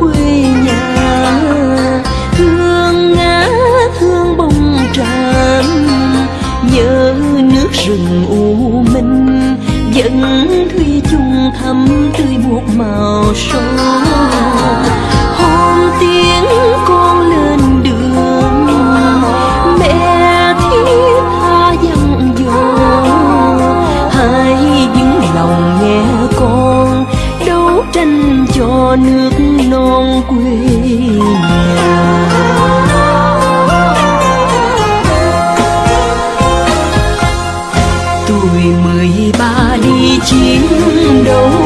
quê nhà. Thương ngã, thương bông tràm. Nhớ nước rừng u minh. Vẫn thuy chung thắm tươi buộc màu son. nước non quê nhà. Tuổi mười ba đi chiến đấu.